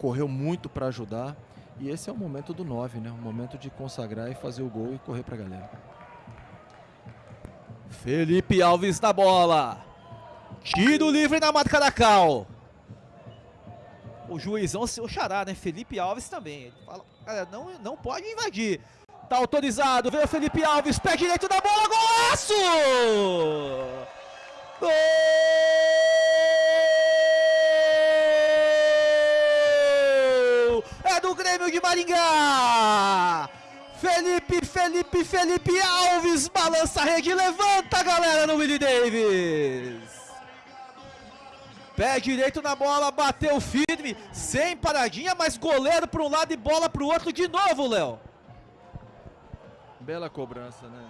correu muito para ajudar. E esse é o momento do 9, né? O momento de consagrar e fazer o gol e correr para a galera. Felipe Alves na bola. Tiro livre na marca da Cal. O juizão, seu xará, né? Felipe Alves também. Ele fala, não, não pode invadir. Tá autorizado, veio o Felipe Alves, pé direito da bola, golaço! Do Grêmio de Maringá! Felipe, Felipe, Felipe Alves balança a rede, levanta a galera no Willie Davis. Pé direito na bola, bateu firme, sem paradinha, mas goleiro para um lado e bola para o outro de novo, Léo. Bela cobrança, né?